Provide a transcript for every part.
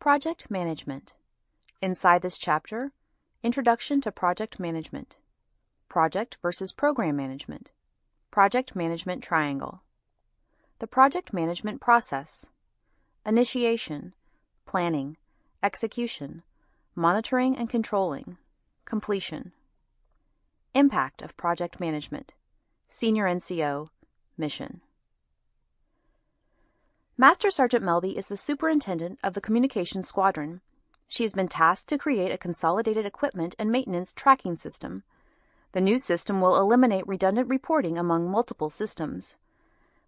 Project Management. Inside this chapter, Introduction to Project Management. Project versus Program Management. Project Management Triangle. The Project Management Process. Initiation, Planning, Execution, Monitoring and Controlling, Completion. Impact of Project Management. Senior NCO, Mission. Master Sergeant Melby is the superintendent of the Communications Squadron. She has been tasked to create a consolidated equipment and maintenance tracking system. The new system will eliminate redundant reporting among multiple systems.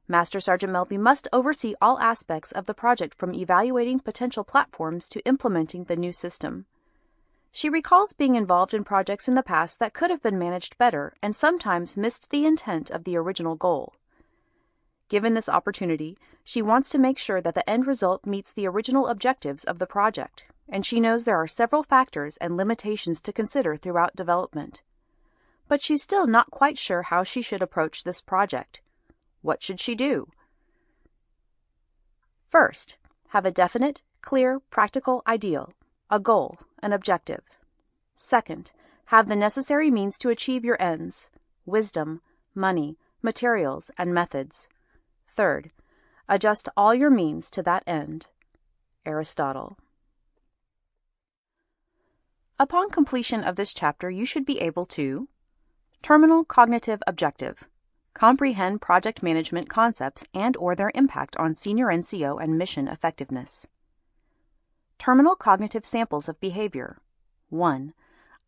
Master Sergeant Melby must oversee all aspects of the project from evaluating potential platforms to implementing the new system. She recalls being involved in projects in the past that could have been managed better and sometimes missed the intent of the original goal. Given this opportunity, she wants to make sure that the end result meets the original objectives of the project, and she knows there are several factors and limitations to consider throughout development. But she's still not quite sure how she should approach this project. What should she do? First, have a definite, clear, practical ideal, a goal, an objective. Second, have the necessary means to achieve your ends wisdom, money, materials, and methods. Third, adjust all your means to that end. Aristotle. Upon completion of this chapter, you should be able to Terminal cognitive objective. Comprehend project management concepts and or their impact on senior NCO and mission effectiveness. Terminal cognitive samples of behavior. 1.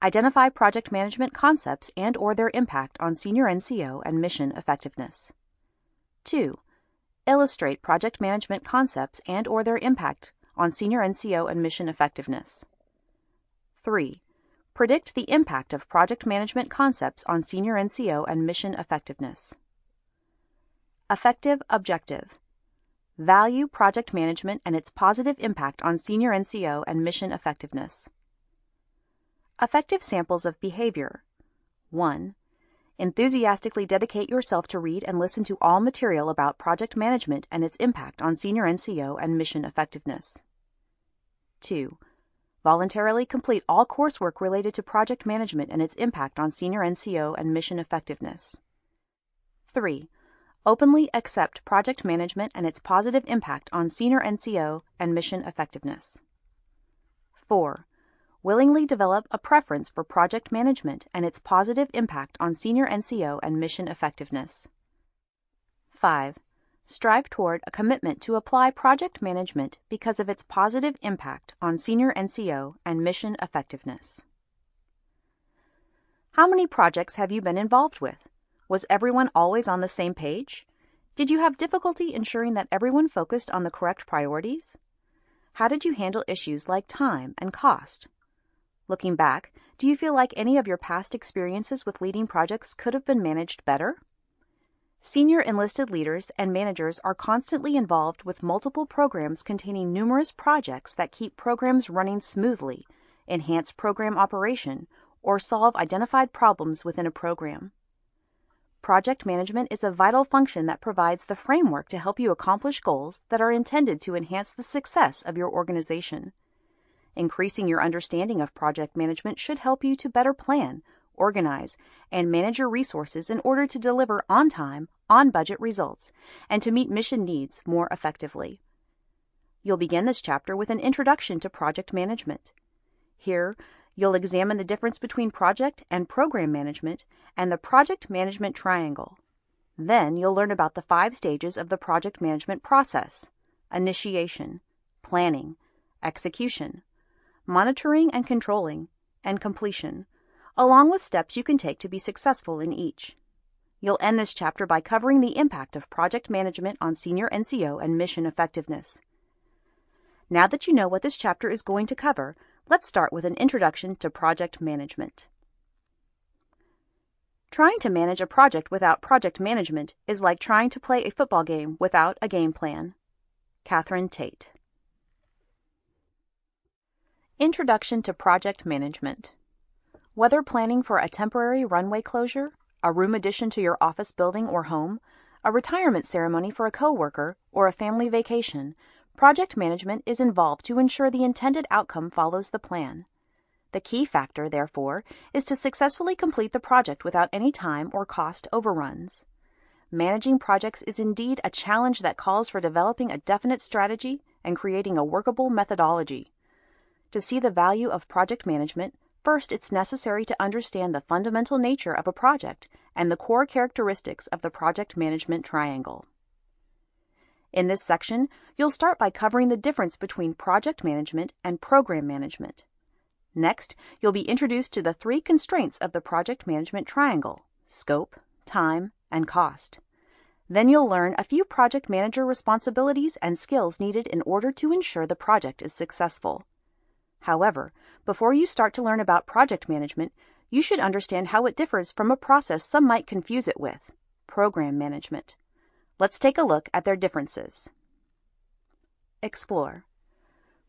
Identify project management concepts and or their impact on senior NCO and mission effectiveness. 2 illustrate project management concepts and or their impact on senior NCO and mission effectiveness. 3. Predict the impact of project management concepts on senior NCO and mission effectiveness. Affective objective. Value project management and its positive impact on senior NCO and mission effectiveness. Affective samples of behavior. 1. Enthusiastically dedicate yourself to read and listen to all material about project management and its impact on senior NCO and mission effectiveness. 2. Voluntarily complete all coursework related to project management and its impact on senior NCO and mission effectiveness. 3. Openly accept project management and its positive impact on senior NCO and mission effectiveness. 4 willingly develop a preference for project management and its positive impact on senior NCO and mission effectiveness. 5. Strive toward a commitment to apply project management because of its positive impact on senior NCO and mission effectiveness. How many projects have you been involved with? Was everyone always on the same page? Did you have difficulty ensuring that everyone focused on the correct priorities? How did you handle issues like time and cost? Looking back, do you feel like any of your past experiences with leading projects could have been managed better? Senior enlisted leaders and managers are constantly involved with multiple programs containing numerous projects that keep programs running smoothly, enhance program operation, or solve identified problems within a program. Project management is a vital function that provides the framework to help you accomplish goals that are intended to enhance the success of your organization. Increasing your understanding of project management should help you to better plan, organize, and manage your resources in order to deliver on time, on budget results, and to meet mission needs more effectively. You'll begin this chapter with an introduction to project management. Here, you'll examine the difference between project and program management and the project management triangle. Then you'll learn about the five stages of the project management process initiation, planning, execution, monitoring and controlling, and completion, along with steps you can take to be successful in each. You'll end this chapter by covering the impact of project management on senior NCO and mission effectiveness. Now that you know what this chapter is going to cover, let's start with an introduction to project management. Trying to manage a project without project management is like trying to play a football game without a game plan. Catherine Tate. Introduction to Project Management Whether planning for a temporary runway closure, a room addition to your office building or home, a retirement ceremony for a coworker, or a family vacation, Project management is involved to ensure the intended outcome follows the plan. The key factor, therefore, is to successfully complete the project without any time or cost overruns. Managing projects is indeed a challenge that calls for developing a definite strategy and creating a workable methodology. To see the value of project management, first it's necessary to understand the fundamental nature of a project and the core characteristics of the project management triangle. In this section, you'll start by covering the difference between project management and program management. Next, you'll be introduced to the three constraints of the project management triangle scope, time, and cost. Then you'll learn a few project manager responsibilities and skills needed in order to ensure the project is successful. However, before you start to learn about project management, you should understand how it differs from a process some might confuse it with program management. Let's take a look at their differences. Explore.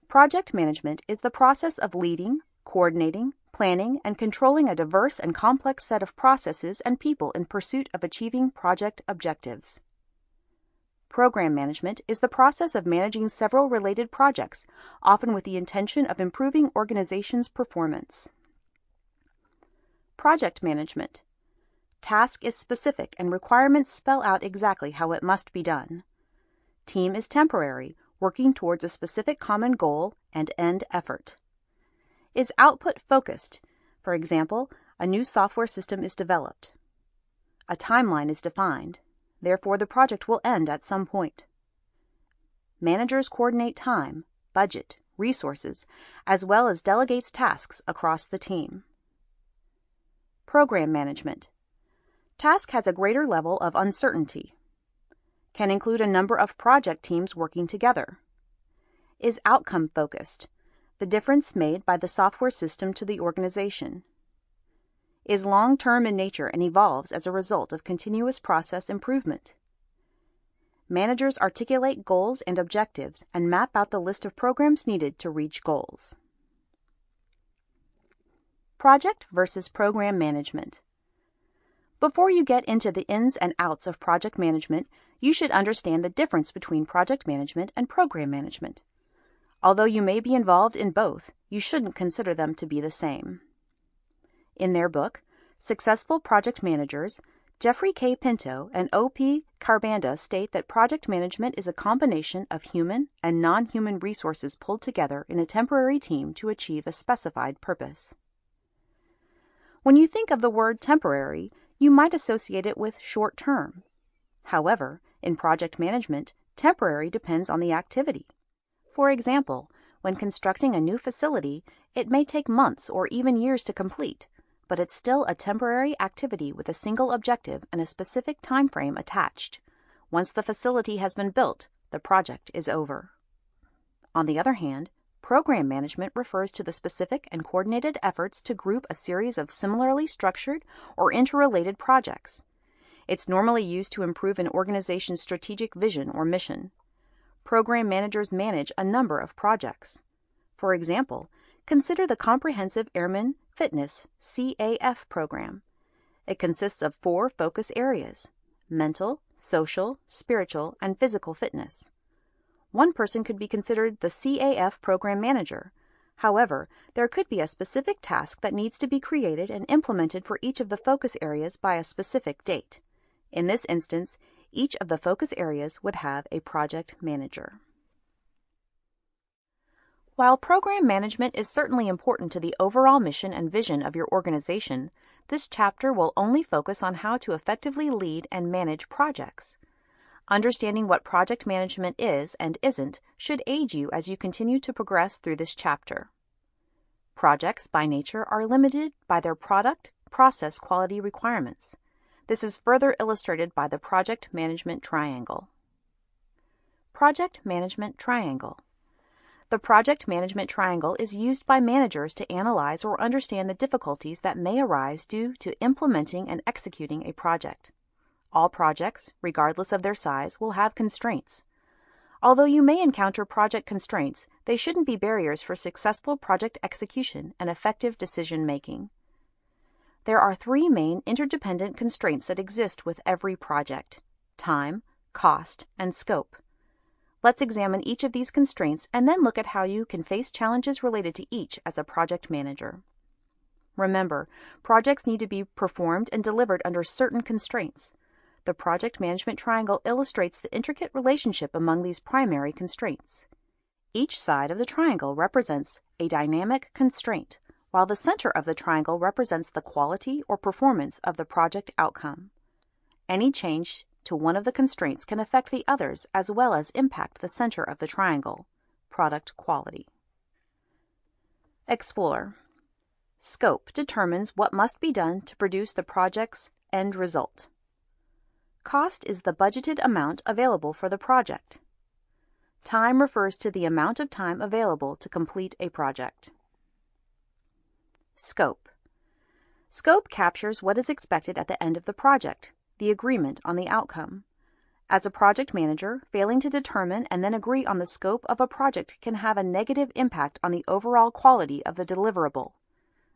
Project management is the process of leading, coordinating, planning, and controlling a diverse and complex set of processes and people in pursuit of achieving project objectives. Program management is the process of managing several related projects, often with the intention of improving organization's performance. Project management. Task is specific and requirements spell out exactly how it must be done. Team is temporary, working towards a specific common goal and end effort is output focused. For example, a new software system is developed. A timeline is defined. Therefore, the project will end at some point. Managers coordinate time, budget, resources, as well as delegates tasks across the team. Program management. Task has a greater level of uncertainty. Can include a number of project teams working together. Is outcome focused the difference made by the software system to the organization, is long term in nature and evolves as a result of continuous process improvement. Managers articulate goals and objectives and map out the list of programs needed to reach goals. Project versus program management. Before you get into the ins and outs of project management, you should understand the difference between project management and program management. Although you may be involved in both, you shouldn't consider them to be the same. In their book, Successful Project Managers, Jeffrey K. Pinto and O.P. Kharbanda state that project management is a combination of human and non human resources pulled together in a temporary team to achieve a specified purpose. When you think of the word temporary, you might associate it with short term. However, in project management, temporary depends on the activity. For example, when constructing a new facility, it may take months or even years to complete, but it's still a temporary activity with a single objective and a specific time frame attached. Once the facility has been built, the project is over. On the other hand, program management refers to the specific and coordinated efforts to group a series of similarly structured or interrelated projects. It's normally used to improve an organization's strategic vision or mission program managers manage a number of projects. For example, consider the Comprehensive Airman Fitness CAF program. It consists of four focus areas mental, social, spiritual, and physical fitness. One person could be considered the CAF program manager. However, there could be a specific task that needs to be created and implemented for each of the focus areas by a specific date. In this instance, each of the focus areas would have a project manager. While program management is certainly important to the overall mission and vision of your organization, this chapter will only focus on how to effectively lead and manage projects. Understanding what project management is and isn't should aid you as you continue to progress through this chapter. Projects, by nature, are limited by their product, process quality requirements. This is further illustrated by the Project Management Triangle. Project Management Triangle The Project Management Triangle is used by managers to analyze or understand the difficulties that may arise due to implementing and executing a project. All projects, regardless of their size, will have constraints. Although you may encounter project constraints, they shouldn't be barriers for successful project execution and effective decision making. There are three main interdependent constraints that exist with every project time, cost, and scope. Let's examine each of these constraints and then look at how you can face challenges related to each as a project manager. Remember, projects need to be performed and delivered under certain constraints. The project management triangle illustrates the intricate relationship among these primary constraints. Each side of the triangle represents a dynamic constraint, while the center of the triangle represents the quality or performance of the project outcome. Any change to one of the constraints can affect the others as well as impact the center of the triangle, product quality. Explore. Scope determines what must be done to produce the project's end result. Cost is the budgeted amount available for the project. Time refers to the amount of time available to complete a project. Scope. Scope captures what is expected at the end of the project, the agreement on the outcome. As a project manager, failing to determine and then agree on the scope of a project can have a negative impact on the overall quality of the deliverable.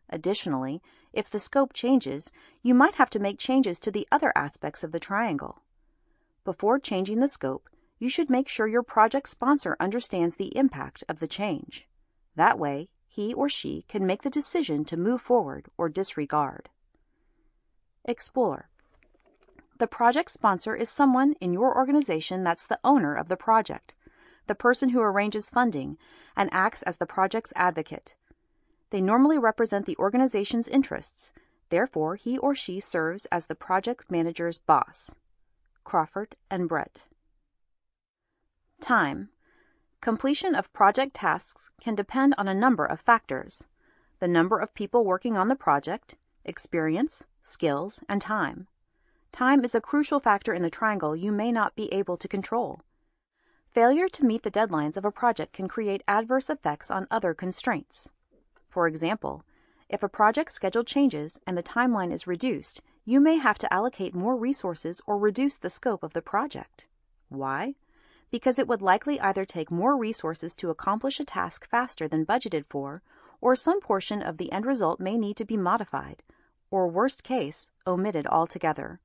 Additionally, if the scope changes, you might have to make changes to the other aspects of the triangle. Before changing the scope, you should make sure your project sponsor understands the impact of the change. That way, he or she can make the decision to move forward or disregard. Explore. The project sponsor is someone in your organization that's the owner of the project, the person who arranges funding, and acts as the project's advocate. They normally represent the organization's interests, therefore, he or she serves as the project manager's boss. Crawford and Brett. Time. Completion of project tasks can depend on a number of factors the number of people working on the project, experience, skills, and time. Time is a crucial factor in the triangle you may not be able to control. Failure to meet the deadlines of a project can create adverse effects on other constraints. For example, if a project schedule changes and the timeline is reduced, you may have to allocate more resources or reduce the scope of the project. Why? Because it would likely either take more resources to accomplish a task faster than budgeted for, or some portion of the end result may need to be modified, or worst case, omitted altogether.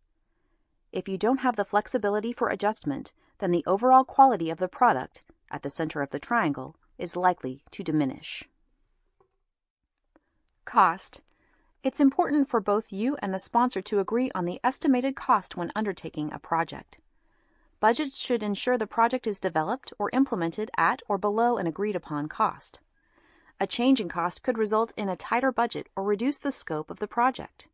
If you don't have the flexibility for adjustment, then the overall quality of the product, at the center of the triangle, is likely to diminish. Cost. It's important for both you and the sponsor to agree on the estimated cost when undertaking a project. Budgets should ensure the project is developed or implemented at or below an agreed upon cost. A change in cost could result in a tighter budget or reduce the scope of the project.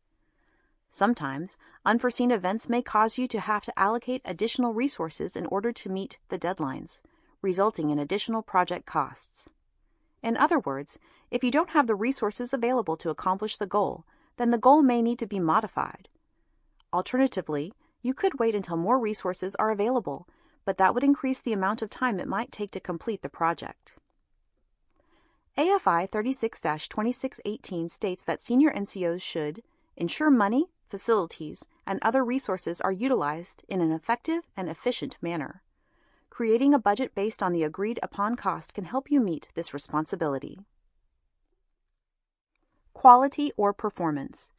Sometimes, unforeseen events may cause you to have to allocate additional resources in order to meet the deadlines, resulting in additional project costs. In other words, if you don't have the resources available to accomplish the goal, then the goal may need to be modified. Alternatively, you could wait until more resources are available, but that would increase the amount of time it might take to complete the project. AFI 36 2618 states that senior NCOs should ensure money, facilities, and other resources are utilized in an effective and efficient manner. Creating a budget based on the agreed upon cost can help you meet this responsibility. Quality or performance.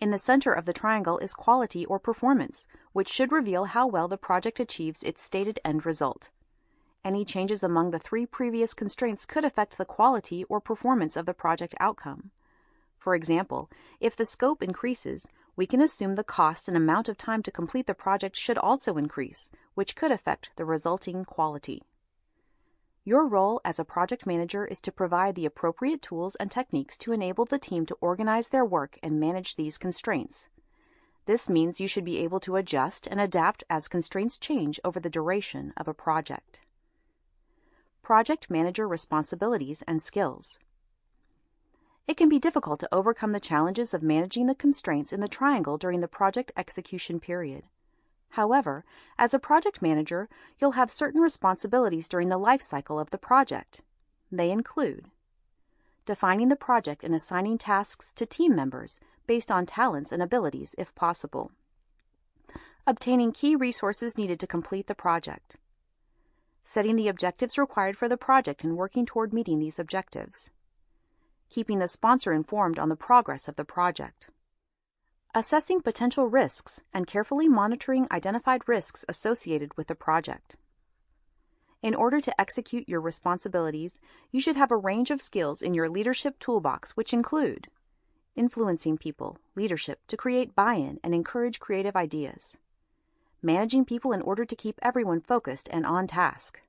In the center of the triangle is quality or performance, which should reveal how well the project achieves its stated end result. Any changes among the three previous constraints could affect the quality or performance of the project outcome. For example, if the scope increases, we can assume the cost and amount of time to complete the project should also increase, which could affect the resulting quality. Your role as a project manager is to provide the appropriate tools and techniques to enable the team to organize their work and manage these constraints. This means you should be able to adjust and adapt as constraints change over the duration of a project. Project Manager Responsibilities and Skills it can be difficult to overcome the challenges of managing the constraints in the triangle during the project execution period. However, as a project manager, you'll have certain responsibilities during the life cycle of the project. They include defining the project and assigning tasks to team members based on talents and abilities if possible, obtaining key resources needed to complete the project, setting the objectives required for the project and working toward meeting these objectives, keeping the sponsor informed on the progress of the project. Assessing potential risks and carefully monitoring identified risks associated with the project. In order to execute your responsibilities, you should have a range of skills in your leadership toolbox, which include influencing people, leadership to create buy in and encourage creative ideas, managing people in order to keep everyone focused and on task,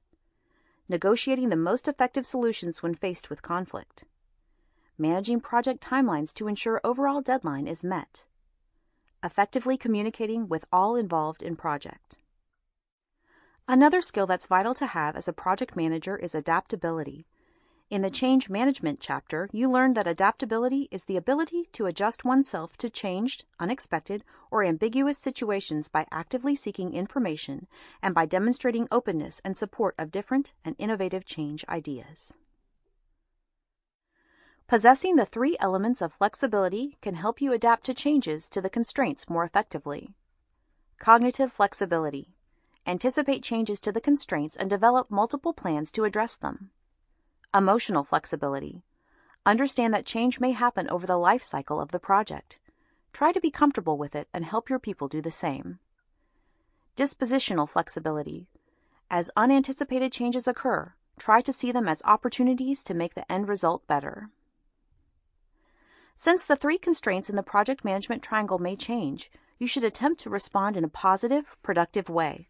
negotiating the most effective solutions when faced with conflict, managing project timelines to ensure overall deadline is met, effectively communicating with all involved in project. Another skill that's vital to have as a project manager is adaptability. In the Change Management chapter, you learned that adaptability is the ability to adjust oneself to changed, unexpected, or ambiguous situations by actively seeking information and by demonstrating openness and support of different and innovative change ideas. Possessing the three elements of flexibility can help you adapt to changes to the constraints more effectively. Cognitive flexibility anticipate changes to the constraints, and develop multiple plans to address them. Emotional flexibility. Understand that change may happen over the life cycle of the project. Try to be comfortable with it and help your people do the same. Dispositional flexibility. As unanticipated changes occur, try to see them as opportunities to make the end result better. Since the three constraints in the project management triangle may change, you should attempt to respond in a positive, productive way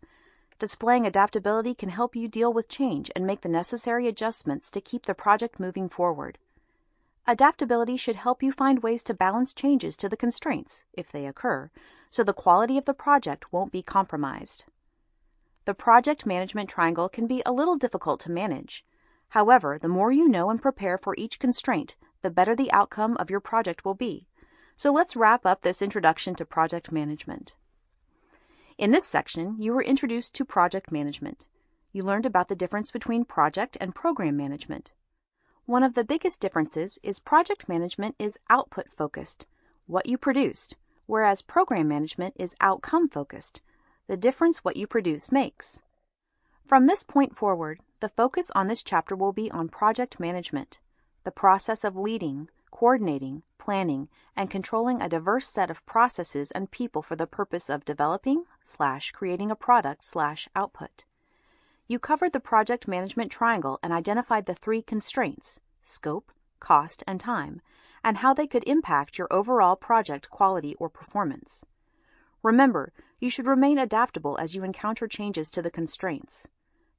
Displaying adaptability can help you deal with change and make the necessary adjustments to keep the project moving forward. Adaptability should help you find ways to balance changes to the constraints, if they occur, so the quality of the project won't be compromised. The project management triangle can be a little difficult to manage. However, the more you know and prepare for each constraint, the better the outcome of your project will be. So let's wrap up this introduction to project management. In this section, you were introduced to project management. You learned about the difference between project and program management. One of the biggest differences is project management is output focused, what you produced, whereas program management is outcome focused, the difference what you produce makes. From this point forward, the focus on this chapter will be on project management, the process of leading, coordinating, planning, and controlling a diverse set of processes and people for the purpose of developing slash creating a product slash output. You covered the project management triangle and identified the three constraints scope, cost, and time, and how they could impact your overall project quality or performance. Remember, you should remain adaptable as you encounter changes to the constraints.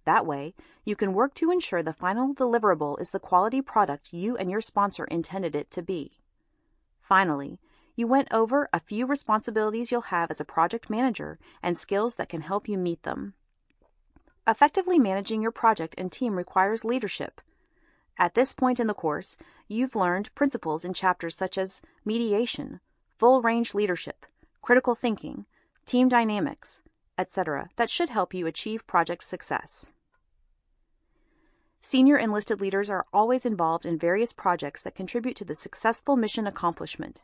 That way, you can work to ensure the final deliverable is the quality product you and your sponsor intended it to be. Finally, you went over a few responsibilities you'll have as a project manager and skills that can help you meet them. Effectively managing your project and team requires leadership. At this point in the course, you've learned principles in chapters such as mediation, full range leadership, critical thinking, team dynamics, etc., that should help you achieve project success. Senior enlisted leaders are always involved in various projects that contribute to the successful mission accomplishment.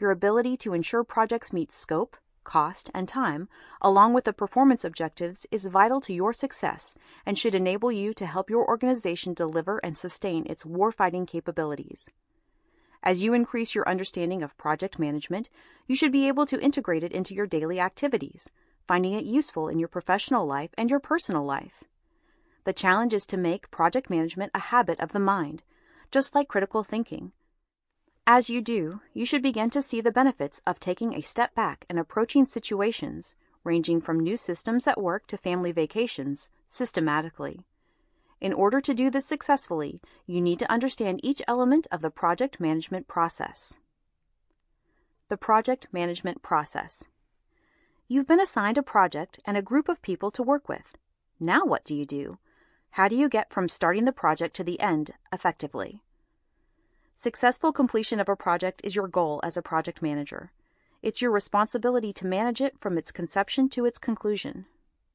Your ability to ensure projects meet scope, cost, and time, along with the performance objectives, is vital to your success and should enable you to help your organization deliver and sustain its warfighting capabilities. As you increase your understanding of project management, you should be able to integrate it into your daily activities, finding it useful in your professional life and your personal life. The challenge is to make project management a habit of the mind, just like critical thinking. As you do, you should begin to see the benefits of taking a step back and approaching situations, ranging from new systems at work to family vacations, systematically. In order to do this successfully, you need to understand each element of the project management process. The project management process. You've been assigned a project and a group of people to work with. Now what do you do? How do you get from starting the project to the end effectively? Successful completion of a project is your goal as a project manager. It's your responsibility to manage it from its conception to its conclusion.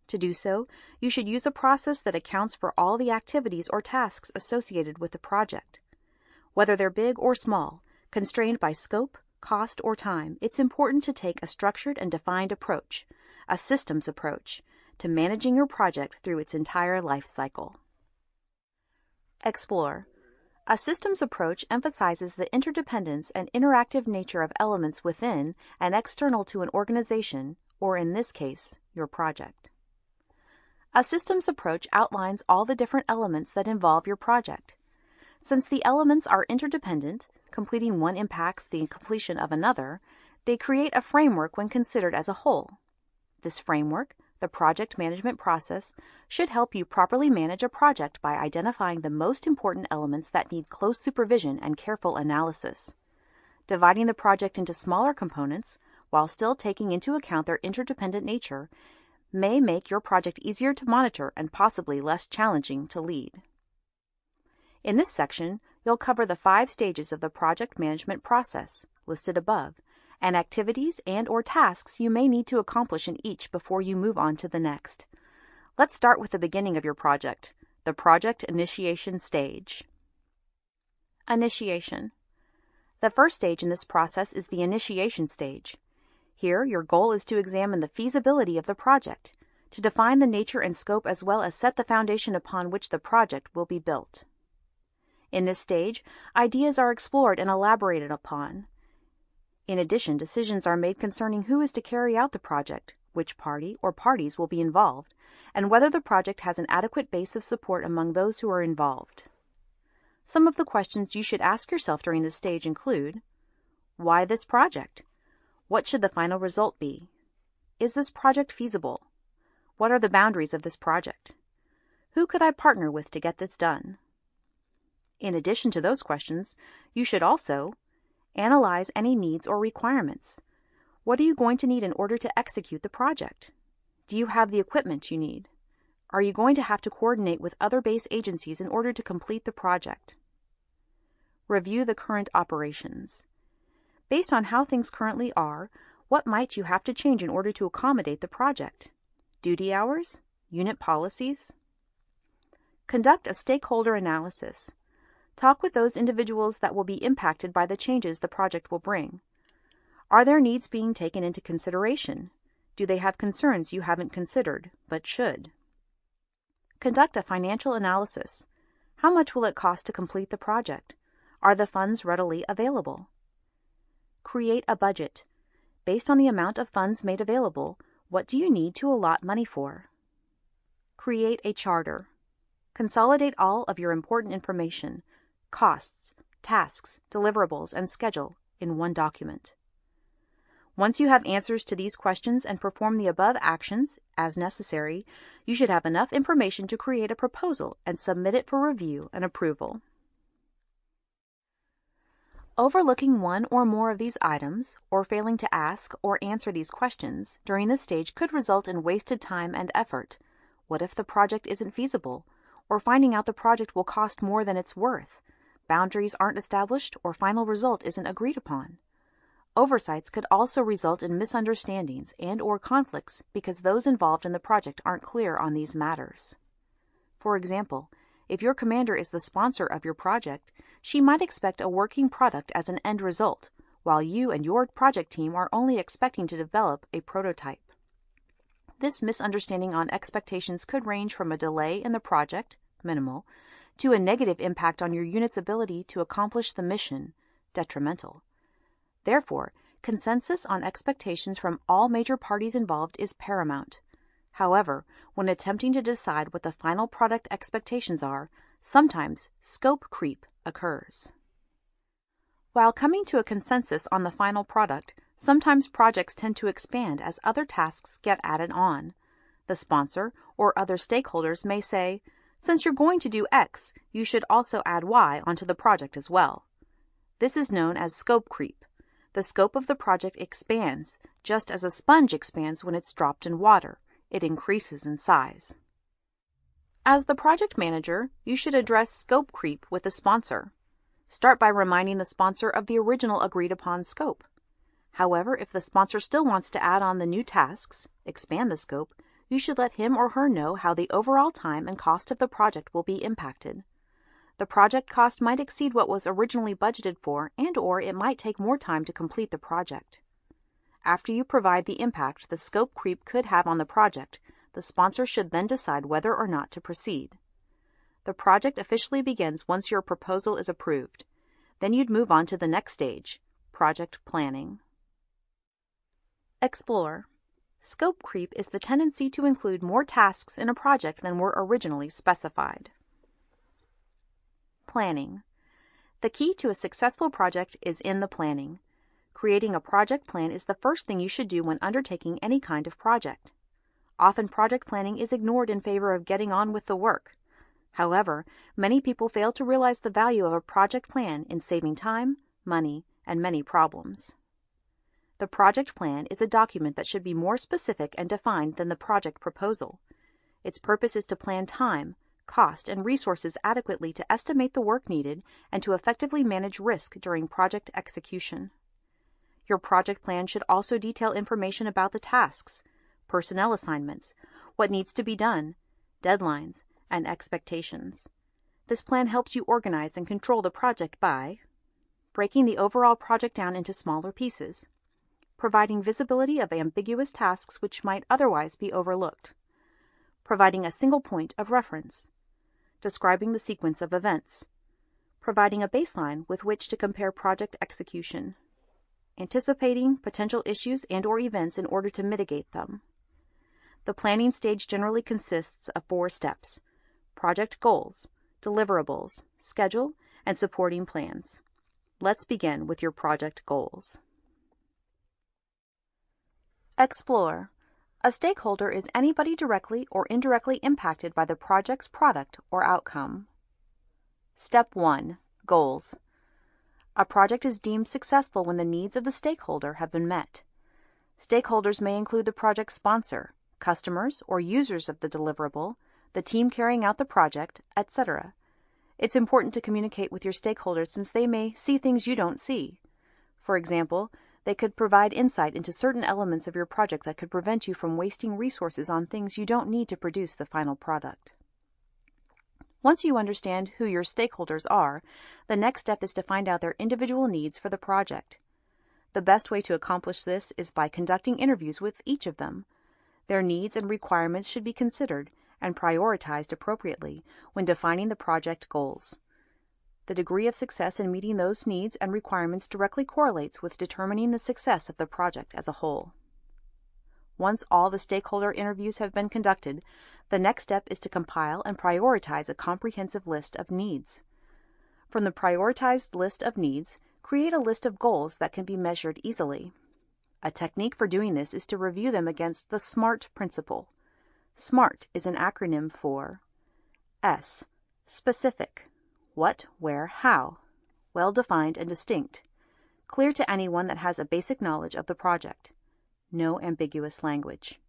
To do so, you should use a process that accounts for all the activities or tasks associated with the project. Whether they're big or small, constrained by scope, cost, or time, it's important to take a structured and defined approach, a systems approach, to managing your project through its entire life cycle. Explore. A systems approach emphasizes the interdependence and interactive nature of elements within and external to an organization, or in this case, your project. A systems approach outlines all the different elements that involve your project. Since the elements are interdependent, completing one impacts the completion of another, they create a framework when considered as a whole. This framework, the project management process, should help you properly manage a project by identifying the most important elements that need close supervision and careful analysis. Dividing the project into smaller components, while still taking into account their interdependent nature, may make your project easier to monitor and possibly less challenging to lead. In this section, you'll cover the five stages of the project management process, listed above, and activities and or tasks you may need to accomplish in each before you move on to the next. Let's start with the beginning of your project, the project initiation stage. Initiation. The first stage in this process is the initiation stage. Here, your goal is to examine the feasibility of the project, to define the nature and scope as well as set the foundation upon which the project will be built. In this stage, ideas are explored and elaborated upon. In addition, decisions are made concerning who is to carry out the project, which party or parties will be involved, and whether the project has an adequate base of support among those who are involved. Some of the questions you should ask yourself during this stage include Why this project? What should the final result be? Is this project feasible? What are the boundaries of this project? Who could I partner with to get this done? In addition to those questions, you should also analyze any needs or requirements. What are you going to need in order to execute the project? Do you have the equipment you need? Are you going to have to coordinate with other base agencies in order to complete the project? Review the current operations. Based on how things currently are, what might you have to change in order to accommodate the project? Duty hours? Unit policies? Conduct a stakeholder analysis. Talk with those individuals that will be impacted by the changes the project will bring. Are their needs being taken into consideration? Do they have concerns you haven't considered, but should? Conduct a financial analysis. How much will it cost to complete the project? Are the funds readily available? Create a budget. Based on the amount of funds made available, what do you need to allot money for? Create a charter. Consolidate all of your important information, costs, tasks, deliverables, and schedule in one document. Once you have answers to these questions and perform the above actions as necessary, you should have enough information to create a proposal and submit it for review and approval. Overlooking one or more of these items, or failing to ask or answer these questions during this stage could result in wasted time and effort. What if the project isn't feasible? Or finding out the project will cost more than it's worth? Boundaries aren't established or final result isn't agreed upon. Oversights could also result in misunderstandings and or conflicts because those involved in the project aren't clear on these matters. For example, if your commander is the sponsor of your project, she might expect a working product as an end result, while you and your project team are only expecting to develop a prototype. This misunderstanding on expectations could range from a delay in the project, minimal, to a negative impact on your unit's ability to accomplish the mission, detrimental. Therefore, consensus on expectations from all major parties involved is paramount. However, when attempting to decide what the final product expectations are, sometimes scope creep occurs. While coming to a consensus on the final product, sometimes projects tend to expand as other tasks get added on. The sponsor or other stakeholders may say, since you're going to do X, you should also add Y onto the project as well. This is known as scope creep. The scope of the project expands, just as a sponge expands when it's dropped in water it increases in size. As the project manager, you should address scope creep with the sponsor. Start by reminding the sponsor of the original agreed upon scope. However, if the sponsor still wants to add on the new tasks, expand the scope, you should let him or her know how the overall time and cost of the project will be impacted. The project cost might exceed what was originally budgeted for and or it might take more time to complete the project. After you provide the impact the scope creep could have on the project, the sponsor should then decide whether or not to proceed. The project officially begins once your proposal is approved. Then you'd move on to the next stage, project planning. Explore. Scope creep is the tendency to include more tasks in a project than were originally specified. Planning. The key to a successful project is in the planning. Creating a project plan is the first thing you should do when undertaking any kind of project. Often project planning is ignored in favor of getting on with the work. However, many people fail to realize the value of a project plan in saving time, money, and many problems. The project plan is a document that should be more specific and defined than the project proposal. Its purpose is to plan time, cost, and resources adequately to estimate the work needed and to effectively manage risk during project execution. Your project plan should also detail information about the tasks, personnel assignments, what needs to be done, deadlines, and expectations. This plan helps you organize and control the project by breaking the overall project down into smaller pieces, providing visibility of ambiguous tasks which might otherwise be overlooked, providing a single point of reference, describing the sequence of events, providing a baseline with which to compare project execution, anticipating potential issues and or events in order to mitigate them. The planning stage generally consists of four steps: project goals, deliverables, schedule, and supporting plans. Let's begin with your project goals. Explore. A stakeholder is anybody directly or indirectly impacted by the project's product or outcome. Step 1. Goals. A project is deemed successful when the needs of the stakeholder have been met. Stakeholders may include the project sponsor, customers or users of the deliverable, the team carrying out the project, etc. It's important to communicate with your stakeholders since they may see things you don't see. For example, they could provide insight into certain elements of your project that could prevent you from wasting resources on things you don't need to produce the final product. Once you understand who your stakeholders are, the next step is to find out their individual needs for the project. The best way to accomplish this is by conducting interviews with each of them. Their needs and requirements should be considered and prioritized appropriately when defining the project goals. The degree of success in meeting those needs and requirements directly correlates with determining the success of the project as a whole. Once all the stakeholder interviews have been conducted, the next step is to compile and prioritize a comprehensive list of needs. From the prioritized list of needs, create a list of goals that can be measured easily. A technique for doing this is to review them against the SMART principle. SMART is an acronym for S. Specific. What, where, how. Well defined and distinct. Clear to anyone that has a basic knowledge of the project. No ambiguous language.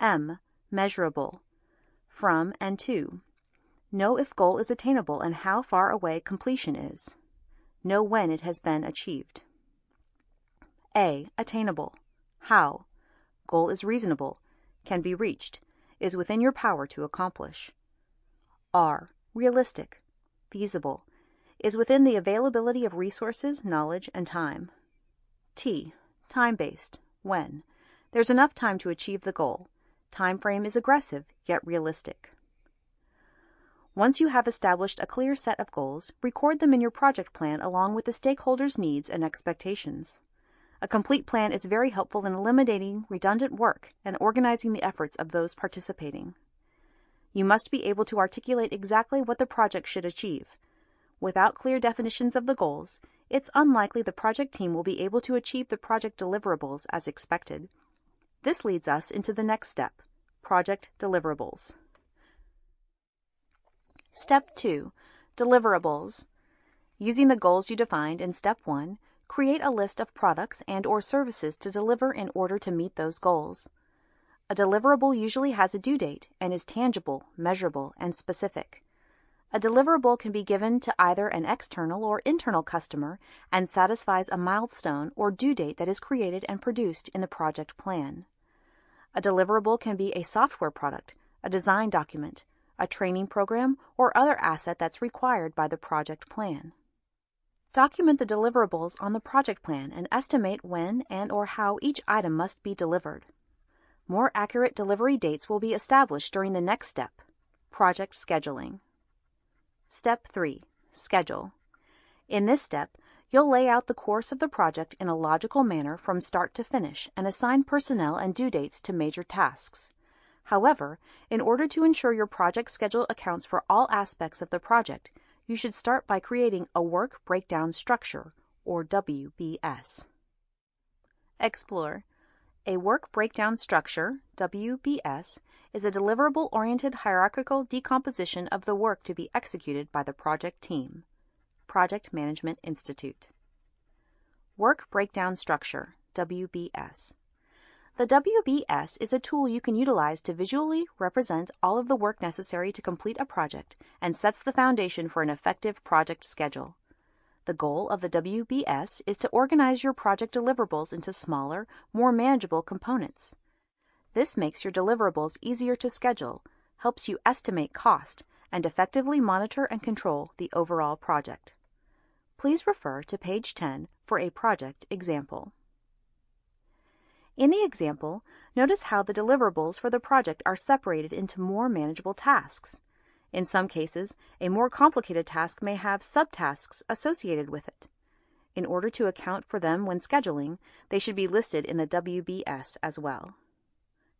M. Measurable from, and to. Know if goal is attainable and how far away completion is. Know when it has been achieved. A. Attainable. How. Goal is reasonable, can be reached, is within your power to accomplish. R. Realistic. Feasible. Is within the availability of resources, knowledge, and time. T. Time based. When. There's enough time to achieve the goal. Time frame is aggressive, yet realistic. Once you have established a clear set of goals, record them in your project plan along with the stakeholders' needs and expectations. A complete plan is very helpful in eliminating redundant work and organizing the efforts of those participating. You must be able to articulate exactly what the project should achieve. Without clear definitions of the goals, it's unlikely the project team will be able to achieve the project deliverables as expected. This leads us into the next step, project deliverables. Step 2, deliverables. Using the goals you defined in step 1, create a list of products and or services to deliver in order to meet those goals. A deliverable usually has a due date and is tangible, measurable, and specific. A deliverable can be given to either an external or internal customer and satisfies a milestone or due date that is created and produced in the project plan. A deliverable can be a software product, a design document, a training program, or other asset that's required by the project plan. Document the deliverables on the project plan and estimate when and or how each item must be delivered. More accurate delivery dates will be established during the next step, project scheduling. Step 3. Schedule. In this step, You'll lay out the course of the project in a logical manner from start to finish and assign personnel and due dates to major tasks. However, in order to ensure your project schedule accounts for all aspects of the project, you should start by creating a Work Breakdown Structure, or WBS. Explore. A Work Breakdown Structure, WBS, is a deliverable-oriented hierarchical decomposition of the work to be executed by the project team. Project Management Institute. Work Breakdown Structure, WBS. The WBS is a tool you can utilize to visually represent all of the work necessary to complete a project and sets the foundation for an effective project schedule. The goal of the WBS is to organize your project deliverables into smaller, more manageable components. This makes your deliverables easier to schedule, helps you estimate cost, and effectively monitor and control the overall project. Please refer to page 10 for a project example. In the example, notice how the deliverables for the project are separated into more manageable tasks. In some cases, a more complicated task may have subtasks associated with it. In order to account for them when scheduling, they should be listed in the WBS as well.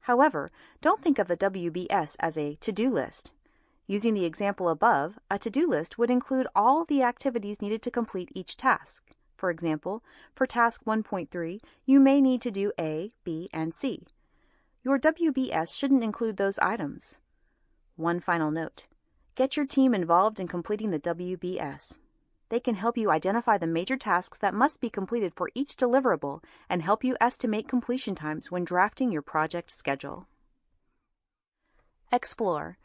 However, don't think of the WBS as a to-do list. Using the example above, a to-do list would include all the activities needed to complete each task. For example, for task 1.3, you may need to do A, B, and C. Your WBS shouldn't include those items. One final note. Get your team involved in completing the WBS. They can help you identify the major tasks that must be completed for each deliverable and help you estimate completion times when drafting your project schedule. Explore.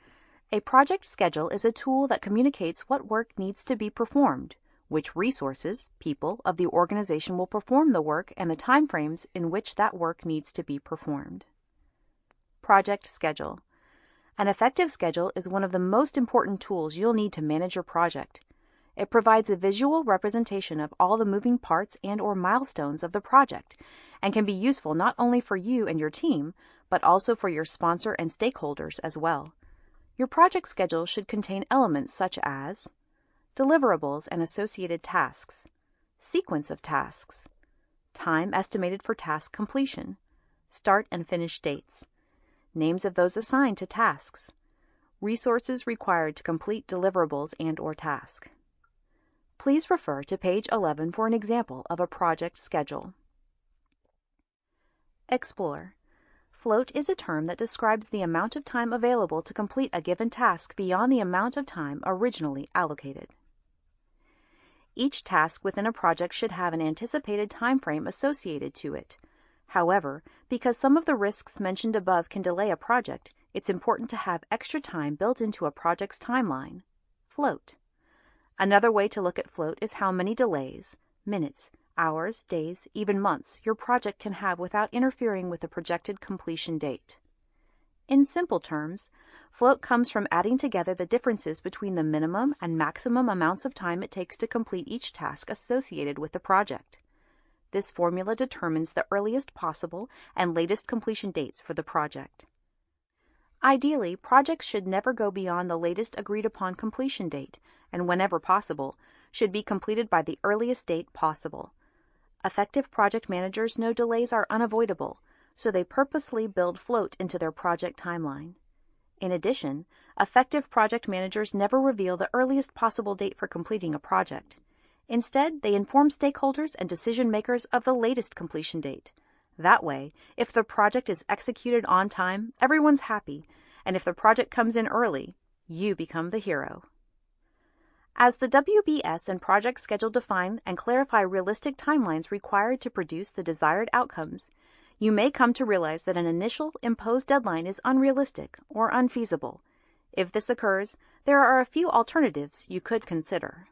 A project schedule is a tool that communicates what work needs to be performed, which resources, people, of the organization will perform the work and the timeframes in which that work needs to be performed. Project Schedule An effective schedule is one of the most important tools you'll need to manage your project. It provides a visual representation of all the moving parts and or milestones of the project and can be useful not only for you and your team, but also for your sponsor and stakeholders as well. Your project schedule should contain elements such as deliverables and associated tasks, sequence of tasks, time estimated for task completion, start and finish dates, names of those assigned to tasks, resources required to complete deliverables and or task. Please refer to page 11 for an example of a project schedule. Explore. Float is a term that describes the amount of time available to complete a given task beyond the amount of time originally allocated. Each task within a project should have an anticipated time frame associated to it. However, because some of the risks mentioned above can delay a project, it's important to have extra time built into a project's timeline. Float. Another way to look at float is how many delays, minutes, hours, days, even months, your project can have without interfering with the projected completion date. In simple terms, float comes from adding together the differences between the minimum and maximum amounts of time it takes to complete each task associated with the project. This formula determines the earliest possible and latest completion dates for the project. Ideally, projects should never go beyond the latest agreed upon completion date, and whenever possible, should be completed by the earliest date possible. Effective project managers know delays are unavoidable, so they purposely build float into their project timeline. In addition, effective project managers never reveal the earliest possible date for completing a project. Instead, they inform stakeholders and decision makers of the latest completion date. That way, if the project is executed on time, everyone's happy, and if the project comes in early, you become the hero. As the WBS and project schedule define and clarify realistic timelines required to produce the desired outcomes, you may come to realize that an initial imposed deadline is unrealistic or unfeasible. If this occurs, there are a few alternatives you could consider.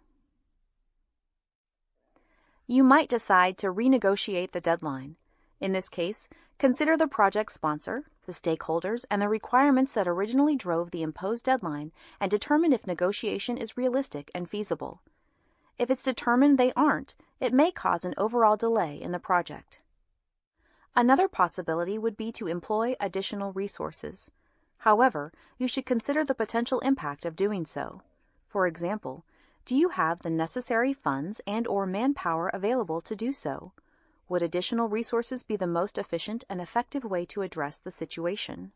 You might decide to renegotiate the deadline. In this case, consider the project sponsor, the stakeholders, and the requirements that originally drove the imposed deadline and determine if negotiation is realistic and feasible. If it's determined they aren't, it may cause an overall delay in the project. Another possibility would be to employ additional resources. However, you should consider the potential impact of doing so. For example, Do you have the necessary funds and or manpower available to do so? Would additional resources be the most efficient and effective way to address the situation?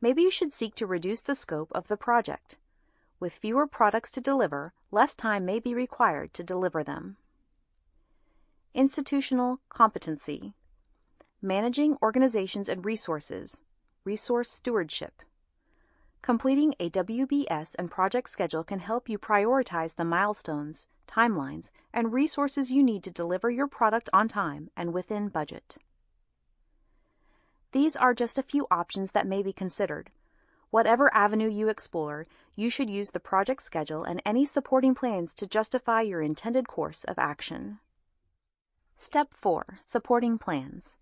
Maybe you should seek to reduce the scope of the project. With fewer products to deliver, less time may be required to deliver them. Institutional competency. Managing organizations and resources. Resource stewardship. Completing a WBS and project schedule can help you prioritize the milestones, timelines, and resources you need to deliver your product on time and within budget. These are just a few options that may be considered. Whatever avenue you explore, you should use the project schedule and any supporting plans to justify your intended course of action. Step 4. Supporting Plans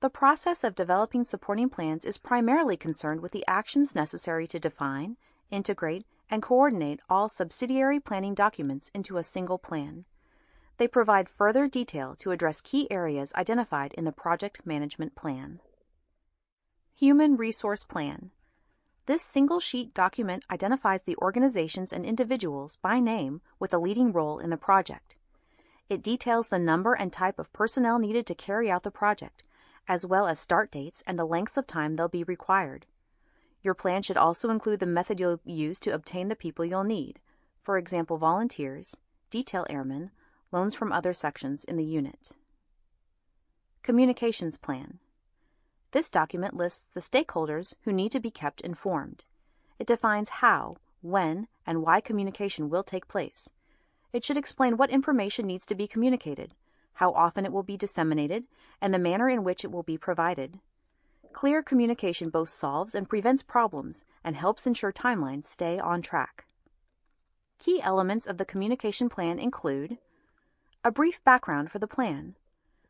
the process of developing supporting plans is primarily concerned with the actions necessary to define, integrate, and coordinate all subsidiary planning documents into a single plan. They provide further detail to address key areas identified in the project management plan. Human Resource Plan This single sheet document identifies the organizations and individuals by name with a leading role in the project. It details the number and type of personnel needed to carry out the project, as well as start dates and the lengths of time they'll be required. Your plan should also include the method you'll use to obtain the people you'll need, for example, volunteers, detail airmen, loans from other sections in the unit. Communications Plan This document lists the stakeholders who need to be kept informed. It defines how, when, and why communication will take place. It should explain what information needs to be communicated, how often it will be disseminated, and the manner in which it will be provided. Clear communication both solves and prevents problems and helps ensure timelines stay on track. Key elements of the communication plan include a brief background for the plan,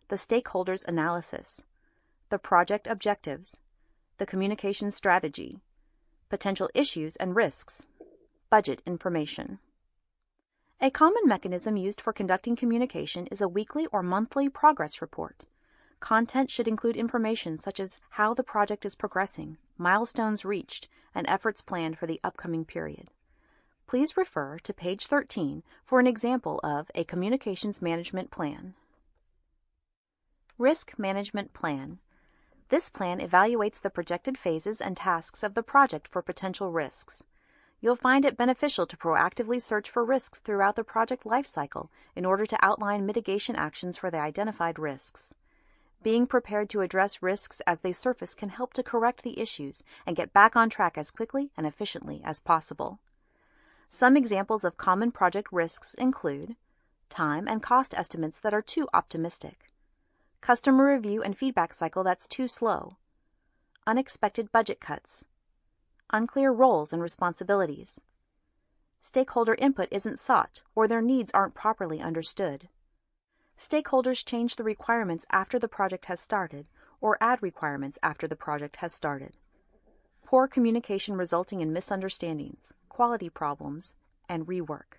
the stakeholders analysis, the project objectives, the communication strategy, potential issues and risks, budget information. A common mechanism used for conducting communication is a weekly or monthly progress report. Content should include information such as how the project is progressing, milestones reached, and efforts planned for the upcoming period. Please refer to page 13 for an example of a communications management plan. Risk Management Plan This plan evaluates the projected phases and tasks of the project for potential risks. You'll find it beneficial to proactively search for risks throughout the project lifecycle in order to outline mitigation actions for the identified risks. Being prepared to address risks as they surface can help to correct the issues and get back on track as quickly and efficiently as possible. Some examples of common project risks include time and cost estimates that are too optimistic, customer review and feedback cycle that's too slow, unexpected budget cuts, unclear roles and responsibilities. Stakeholder input isn't sought or their needs aren't properly understood. Stakeholders change the requirements after the project has started or add requirements after the project has started. Poor communication resulting in misunderstandings, quality problems, and rework.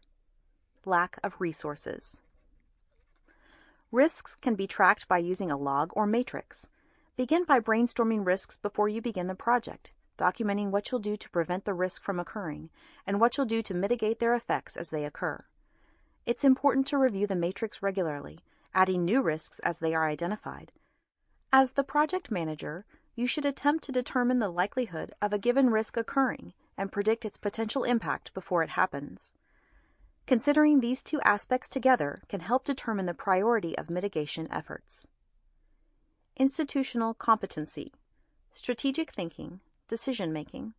Lack of resources. Risks can be tracked by using a log or matrix. Begin by brainstorming risks before you begin the project documenting what you'll do to prevent the risk from occurring and what you'll do to mitigate their effects as they occur. It's important to review the matrix regularly, adding new risks as they are identified. As the project manager, you should attempt to determine the likelihood of a given risk occurring and predict its potential impact before it happens. Considering these two aspects together can help determine the priority of mitigation efforts. Institutional competency, strategic thinking, Decision making.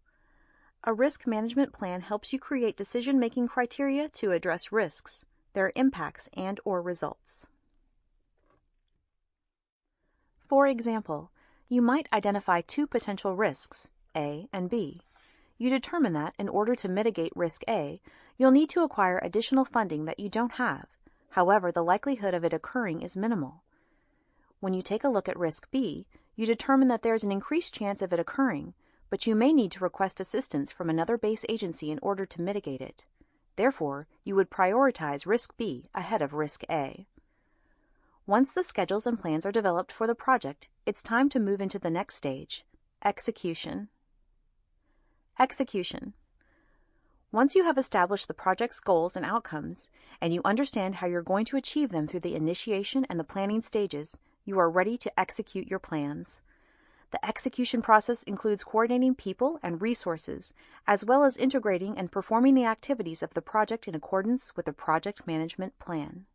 A risk management plan helps you create decision-making criteria to address risks, their impacts and or results. For example, you might identify two potential risks, A and B. You determine that in order to mitigate risk A, you'll need to acquire additional funding that you don't have. However, the likelihood of it occurring is minimal. When you take a look at risk B, you determine that there's an increased chance of it occurring, but you may need to request assistance from another base agency in order to mitigate it. Therefore, you would prioritize Risk B ahead of Risk A. Once the schedules and plans are developed for the project, it's time to move into the next stage, execution. Execution. Once you have established the project's goals and outcomes, and you understand how you're going to achieve them through the initiation and the planning stages, you are ready to execute your plans. The execution process includes coordinating people and resources, as well as integrating and performing the activities of the project in accordance with the project management plan.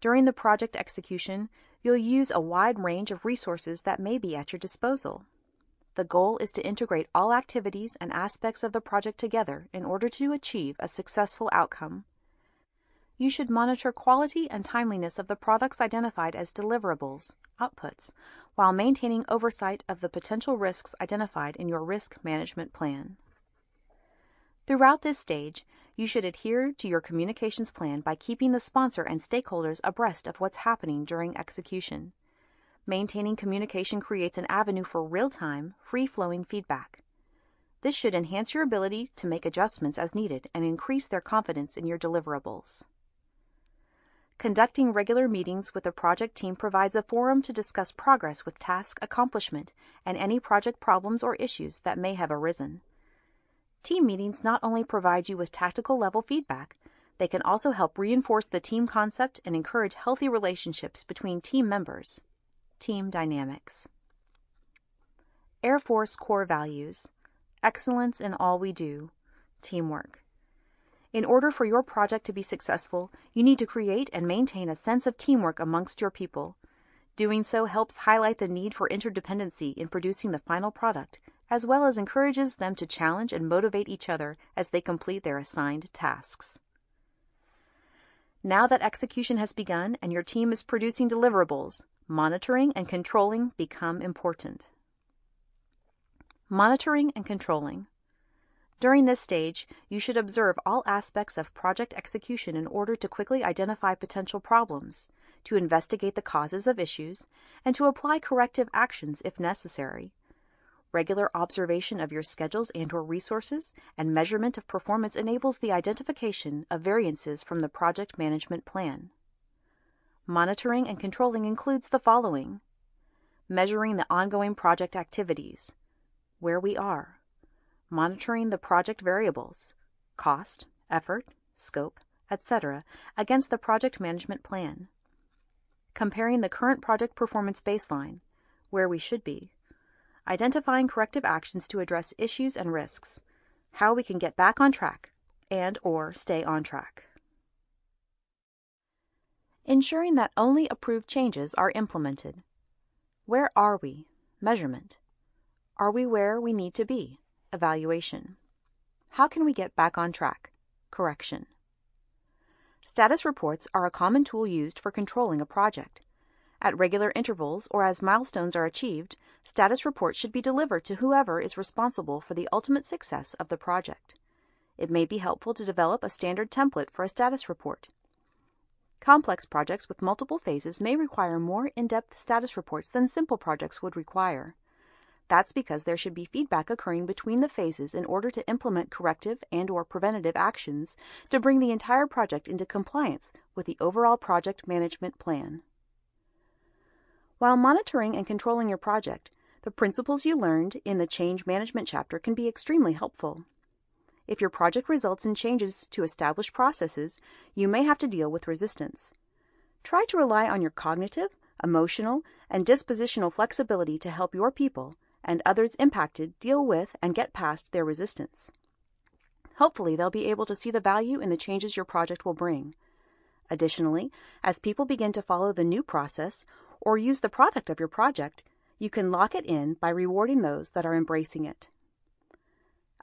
During the project execution, you'll use a wide range of resources that may be at your disposal. The goal is to integrate all activities and aspects of the project together in order to achieve a successful outcome. You should monitor quality and timeliness of the products identified as deliverables, outputs, while maintaining oversight of the potential risks identified in your risk management plan. Throughout this stage, you should adhere to your communications plan by keeping the sponsor and stakeholders abreast of what's happening during execution. Maintaining communication creates an avenue for real-time, free-flowing feedback. This should enhance your ability to make adjustments as needed and increase their confidence in your deliverables. Conducting regular meetings with the project team provides a forum to discuss progress with task accomplishment and any project problems or issues that may have arisen. Team meetings not only provide you with tactical level feedback, they can also help reinforce the team concept and encourage healthy relationships between team members. Team Dynamics Air Force Core Values Excellence in all we do. Teamwork. In order for your project to be successful, you need to create and maintain a sense of teamwork amongst your people. Doing so helps highlight the need for interdependency in producing the final product, as well as encourages them to challenge and motivate each other as they complete their assigned tasks. Now that execution has begun and your team is producing deliverables, monitoring and controlling become important. Monitoring and controlling. During this stage, you should observe all aspects of project execution in order to quickly identify potential problems, to investigate the causes of issues, and to apply corrective actions if necessary. Regular observation of your schedules and or resources and measurement of performance enables the identification of variances from the project management plan. Monitoring and controlling includes the following. Measuring the ongoing project activities, where we are. Monitoring the project variables, cost, effort, scope, etc., against the project management plan. Comparing the current project performance baseline, where we should be. Identifying corrective actions to address issues and risks, how we can get back on track and or stay on track ensuring that only approved changes are implemented. Where are we? Measurement. Are we where we need to be? Evaluation. How can we get back on track? Correction. Status reports are a common tool used for controlling a project. At regular intervals or as milestones are achieved, status reports should be delivered to whoever is responsible for the ultimate success of the project. It may be helpful to develop a standard template for a status report. Complex projects with multiple phases may require more in-depth status reports than simple projects would require. That's because there should be feedback occurring between the phases in order to implement corrective and or preventative actions to bring the entire project into compliance with the overall project management plan. While monitoring and controlling your project, the principles you learned in the change management chapter can be extremely helpful. If your project results in changes to established processes, you may have to deal with resistance. Try to rely on your cognitive, emotional, and dispositional flexibility to help your people and others impacted deal with and get past their resistance. Hopefully, they'll be able to see the value in the changes your project will bring. Additionally, as people begin to follow the new process or use the product of your project, you can lock it in by rewarding those that are embracing it.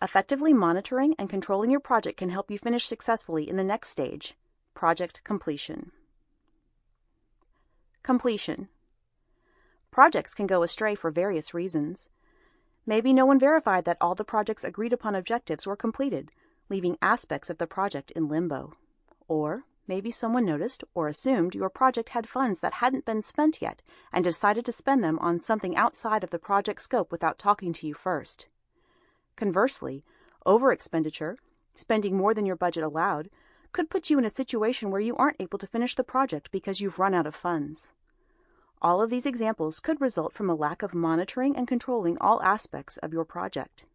Effectively monitoring and controlling your project can help you finish successfully in the next stage, project completion. Completion. Projects can go astray for various reasons. Maybe no one verified that all the project's agreed upon objectives were completed, leaving aspects of the project in limbo. Or maybe someone noticed or assumed your project had funds that hadn't been spent yet and decided to spend them on something outside of the project scope without talking to you first. Conversely, overexpenditure, spending more than your budget allowed, could put you in a situation where you aren't able to finish the project because you've run out of funds. All of these examples could result from a lack of monitoring and controlling all aspects of your project.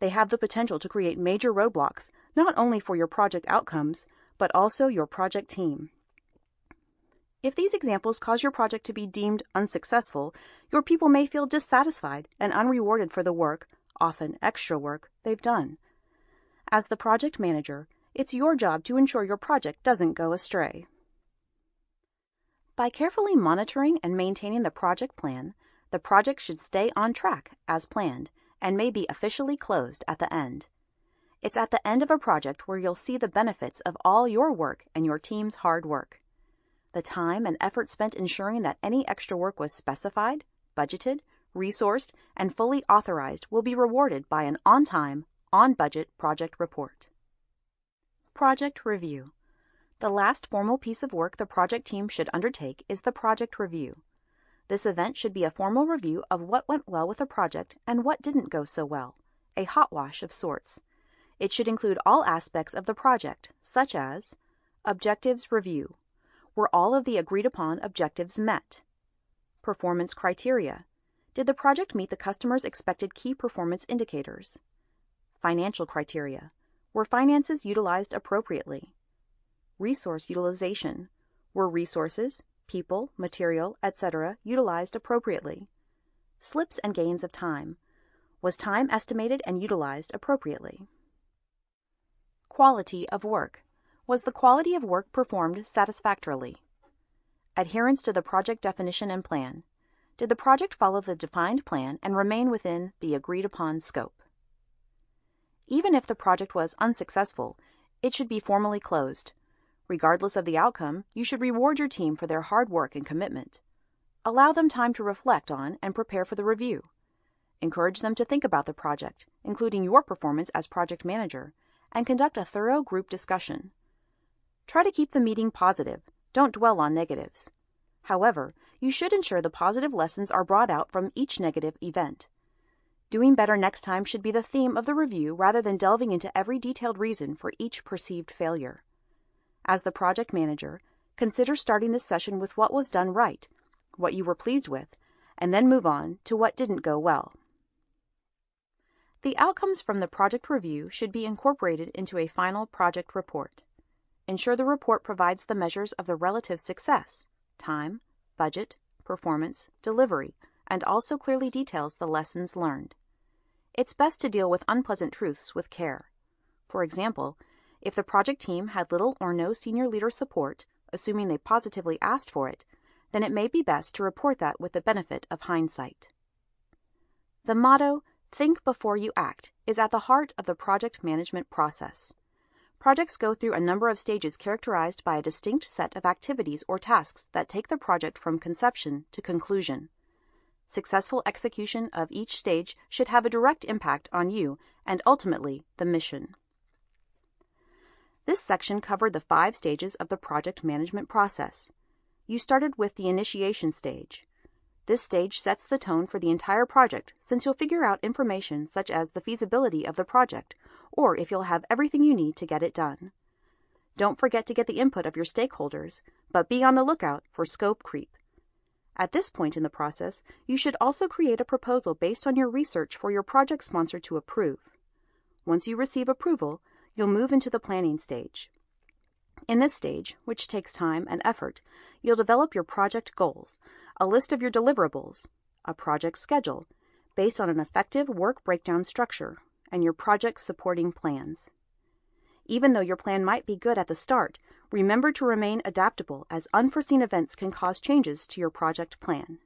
They have the potential to create major roadblocks, not only for your project outcomes, but also your project team. If these examples cause your project to be deemed unsuccessful, your people may feel dissatisfied and unrewarded for the work, often extra work, they've done. As the project manager, it's your job to ensure your project doesn't go astray. By carefully monitoring and maintaining the project plan, the project should stay on track as planned and may be officially closed at the end. It's at the end of a project where you'll see the benefits of all your work and your team's hard work. The time and effort spent ensuring that any extra work was specified, budgeted, resourced, and fully authorized will be rewarded by an on time, on budget project report. Project Review The last formal piece of work the project team should undertake is the project review. This event should be a formal review of what went well with a project and what didn't go so well, a hot wash of sorts. It should include all aspects of the project, such as objectives review. Were all of the agreed upon objectives met? Performance criteria. Did the project meet the customer's expected key performance indicators? Financial criteria. Were finances utilized appropriately? Resource utilization. Were resources, people, material, etc. utilized appropriately? Slips and gains of time. Was time estimated and utilized appropriately? Quality of work. Was the quality of work performed satisfactorily? Adherence to the project definition and plan. Did the project follow the defined plan and remain within the agreed upon scope? Even if the project was unsuccessful, it should be formally closed. Regardless of the outcome, you should reward your team for their hard work and commitment. Allow them time to reflect on and prepare for the review. Encourage them to think about the project, including your performance as project manager, and conduct a thorough group discussion. Try to keep the meeting positive. Don't dwell on negatives. However, you should ensure the positive lessons are brought out from each negative event. Doing better next time should be the theme of the review rather than delving into every detailed reason for each perceived failure. As the project manager, consider starting this session with what was done right, what you were pleased with, and then move on to what didn't go well. The outcomes from the project review should be incorporated into a final project report. Ensure the report provides the measures of the relative success, time, budget, performance, delivery, and also clearly details the lessons learned. It's best to deal with unpleasant truths with care. For example, if the project team had little or no senior leader support, assuming they positively asked for it, then it may be best to report that with the benefit of hindsight. The motto, Think Before You Act, is at the heart of the project management process. Projects go through a number of stages characterized by a distinct set of activities or tasks that take the project from conception to conclusion. Successful execution of each stage should have a direct impact on you and ultimately the mission. This section covered the five stages of the project management process. You started with the initiation stage. This stage sets the tone for the entire project since you'll figure out information such as the feasibility of the project or if you'll have everything you need to get it done. Don't forget to get the input of your stakeholders, but be on the lookout for scope creep. At this point in the process, you should also create a proposal based on your research for your project sponsor to approve. Once you receive approval, you'll move into the planning stage. In this stage, which takes time and effort, you'll develop your project goals, a list of your deliverables, a project schedule, based on an effective work breakdown structure, and your project supporting plans. Even though your plan might be good at the start, Remember to remain adaptable as unforeseen events can cause changes to your project plan.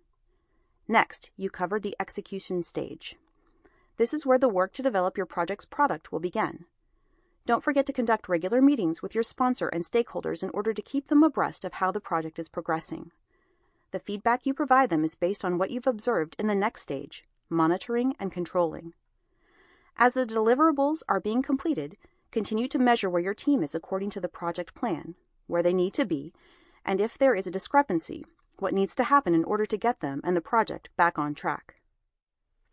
Next, you cover the execution stage. This is where the work to develop your project's product will begin. Don't forget to conduct regular meetings with your sponsor and stakeholders in order to keep them abreast of how the project is progressing. The feedback you provide them is based on what you've observed in the next stage, monitoring and controlling. As the deliverables are being completed, Continue to measure where your team is according to the project plan, where they need to be, and if there is a discrepancy, what needs to happen in order to get them and the project back on track.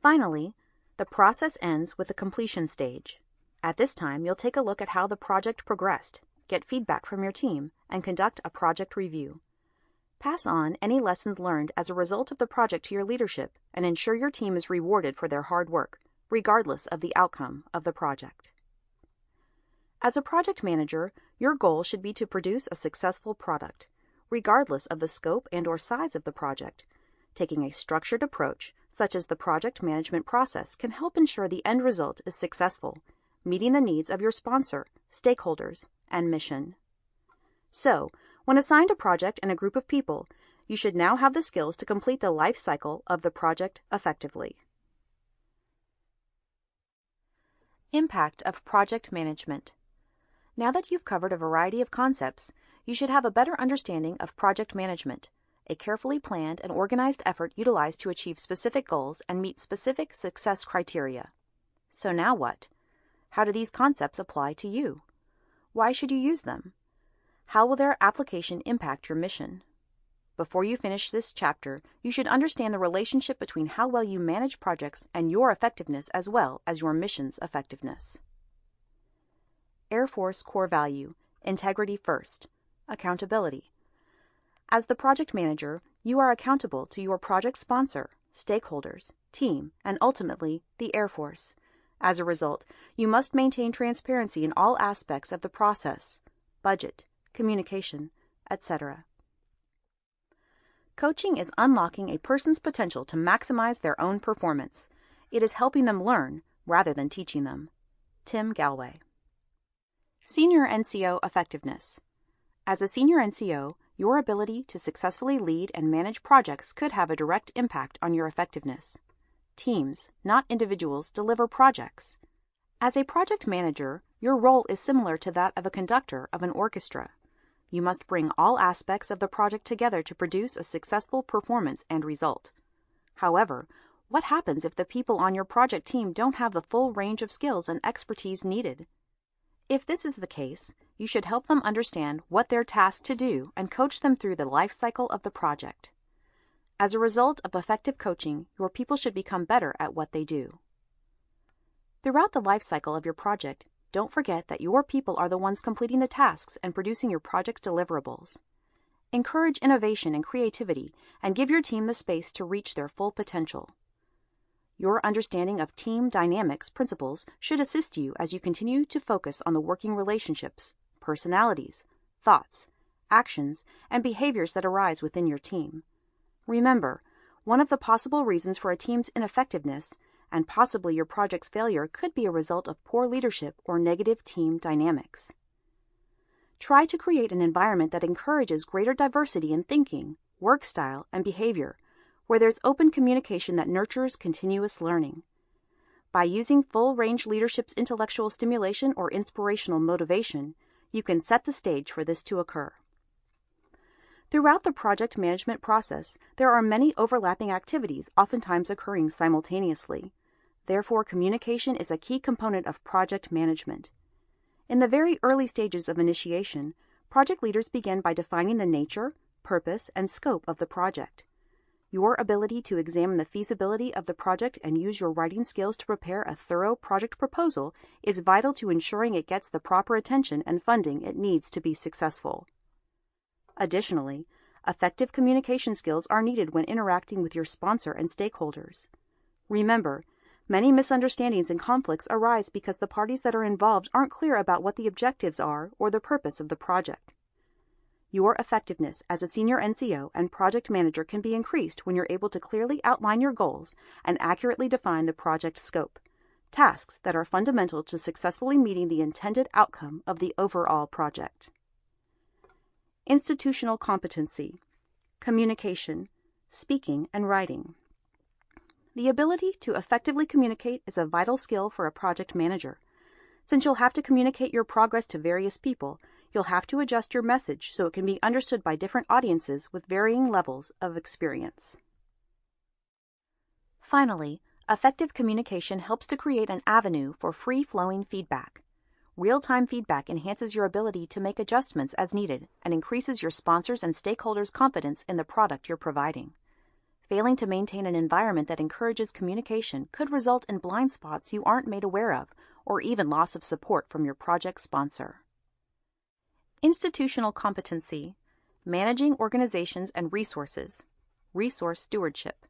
Finally, the process ends with the completion stage. At this time, you'll take a look at how the project progressed, get feedback from your team, and conduct a project review. Pass on any lessons learned as a result of the project to your leadership and ensure your team is rewarded for their hard work, regardless of the outcome of the project. As a project manager, your goal should be to produce a successful product, regardless of the scope and or size of the project. Taking a structured approach, such as the project management process, can help ensure the end result is successful, meeting the needs of your sponsor, stakeholders, and mission. So, when assigned a project and a group of people, you should now have the skills to complete the life cycle of the project effectively. Impact of project management. Now that you've covered a variety of concepts, you should have a better understanding of project management, a carefully planned and organized effort utilized to achieve specific goals and meet specific success criteria. So now what? How do these concepts apply to you? Why should you use them? How will their application impact your mission? Before you finish this chapter, you should understand the relationship between how well you manage projects and your effectiveness as well as your mission's effectiveness. Air Force core value integrity first, accountability. As the project manager, you are accountable to your project sponsor, stakeholders, team, and ultimately the Air Force. As a result, you must maintain transparency in all aspects of the process budget, communication, etc. Coaching is unlocking a person's potential to maximize their own performance. It is helping them learn rather than teaching them. Tim Gallwey. Senior NCO Effectiveness As a senior NCO, your ability to successfully lead and manage projects could have a direct impact on your effectiveness. Teams, not individuals, deliver projects. As a project manager, your role is similar to that of a conductor of an orchestra. You must bring all aspects of the project together to produce a successful performance and result. However, what happens if the people on your project team don't have the full range of skills and expertise needed? If this is the case, you should help them understand what they're tasked to do and coach them through the life cycle of the project. As a result of effective coaching, your people should become better at what they do. Throughout the life cycle of your project, don't forget that your people are the ones completing the tasks and producing your project's deliverables. Encourage innovation and creativity and give your team the space to reach their full potential. Your understanding of team dynamics principles should assist you as you continue to focus on the working relationships, personalities, thoughts, actions, and behaviors that arise within your team. Remember, one of the possible reasons for a team's ineffectiveness and possibly your project's failure could be a result of poor leadership or negative team dynamics. Try to create an environment that encourages greater diversity in thinking, work style, and behavior where there's open communication that nurtures continuous learning. By using full range leadership's intellectual stimulation or inspirational motivation, you can set the stage for this to occur. Throughout the project management process, there are many overlapping activities oftentimes occurring simultaneously. Therefore, communication is a key component of project management. In the very early stages of initiation, project leaders begin by defining the nature, purpose, and scope of the project. Your ability to examine the feasibility of the project and use your writing skills to prepare a thorough project proposal is vital to ensuring it gets the proper attention and funding it needs to be successful. Additionally, effective communication skills are needed when interacting with your sponsor and stakeholders. Remember, many misunderstandings and conflicts arise because the parties that are involved aren't clear about what the objectives are or the purpose of the project. Your effectiveness as a senior NCO and project manager can be increased when you're able to clearly outline your goals and accurately define the project scope, tasks that are fundamental to successfully meeting the intended outcome of the overall project. Institutional competency, communication, speaking, and writing. The ability to effectively communicate is a vital skill for a project manager. Since you'll have to communicate your progress to various people, you'll have to adjust your message so it can be understood by different audiences with varying levels of experience. Finally, effective communication helps to create an avenue for free flowing feedback. Real time feedback enhances your ability to make adjustments as needed and increases your sponsors' and stakeholders' confidence in the product you're providing. Failing to maintain an environment that encourages communication could result in blind spots you aren't made aware of or even loss of support from your project sponsor. Institutional competency, managing organizations and resources, resource stewardship.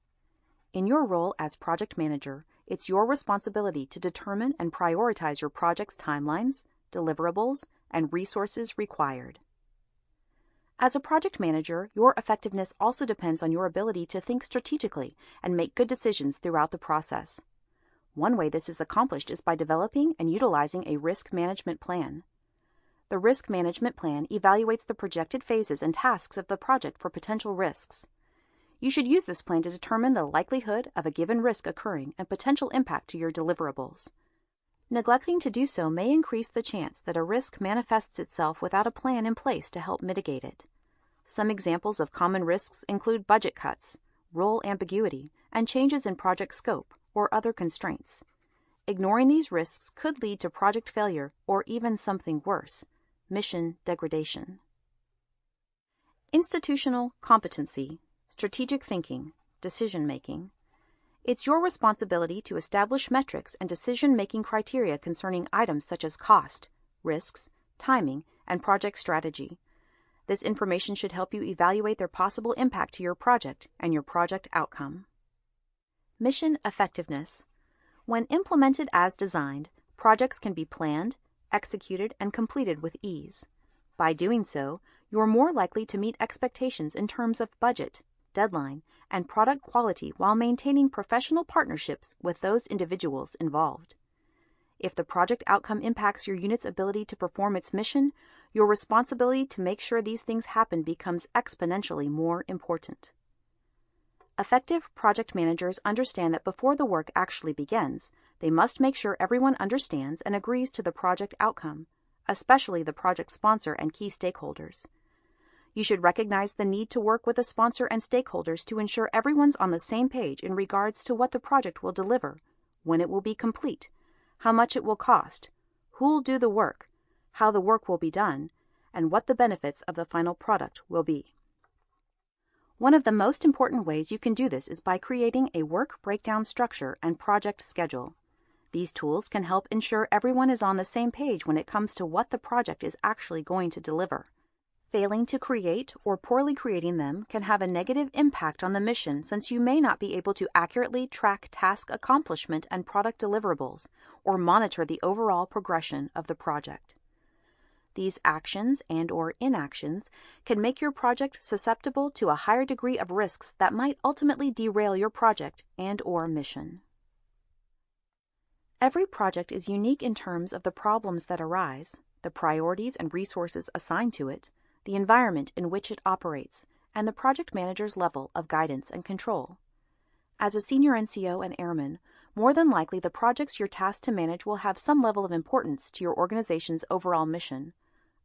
In your role as project manager, it's your responsibility to determine and prioritize your project's timelines, deliverables, and resources required. As a project manager, your effectiveness also depends on your ability to think strategically and make good decisions throughout the process. One way this is accomplished is by developing and utilizing a risk management plan. The risk management plan evaluates the projected phases and tasks of the project for potential risks. You should use this plan to determine the likelihood of a given risk occurring and potential impact to your deliverables. Neglecting to do so may increase the chance that a risk manifests itself without a plan in place to help mitigate it. Some examples of common risks include budget cuts, role ambiguity, and changes in project scope or other constraints. Ignoring these risks could lead to project failure or even something worse, mission degradation. Institutional competency strategic thinking, decision making. It's your responsibility to establish metrics and decision making criteria concerning items such as cost, risks, timing, and project strategy. This information should help you evaluate their possible impact to your project and your project outcome. Mission effectiveness. When implemented as designed, projects can be planned, executed, and completed with ease. By doing so, you're more likely to meet expectations in terms of budget, deadline, and product quality while maintaining professional partnerships with those individuals involved. If the project outcome impacts your unit's ability to perform its mission, your responsibility to make sure these things happen becomes exponentially more important. Effective project managers understand that before the work actually begins, they must make sure everyone understands and agrees to the project outcome, especially the project sponsor and key stakeholders. You should recognize the need to work with the sponsor and stakeholders to ensure everyone's on the same page in regards to what the project will deliver, when it will be complete, how much it will cost, who'll do the work, how the work will be done, and what the benefits of the final product will be. One of the most important ways you can do this is by creating a work breakdown structure and project schedule. These tools can help ensure everyone is on the same page when it comes to what the project is actually going to deliver. Failing to create or poorly creating them can have a negative impact on the mission since you may not be able to accurately track task accomplishment and product deliverables or monitor the overall progression of the project. These actions and or inactions can make your project susceptible to a higher degree of risks that might ultimately derail your project and or mission. Every project is unique in terms of the problems that arise, the priorities and resources assigned to it, the environment in which it operates, and the project manager's level of guidance and control. As a senior NCO and airman, more than likely the projects you're tasked to manage will have some level of importance to your organization's overall mission.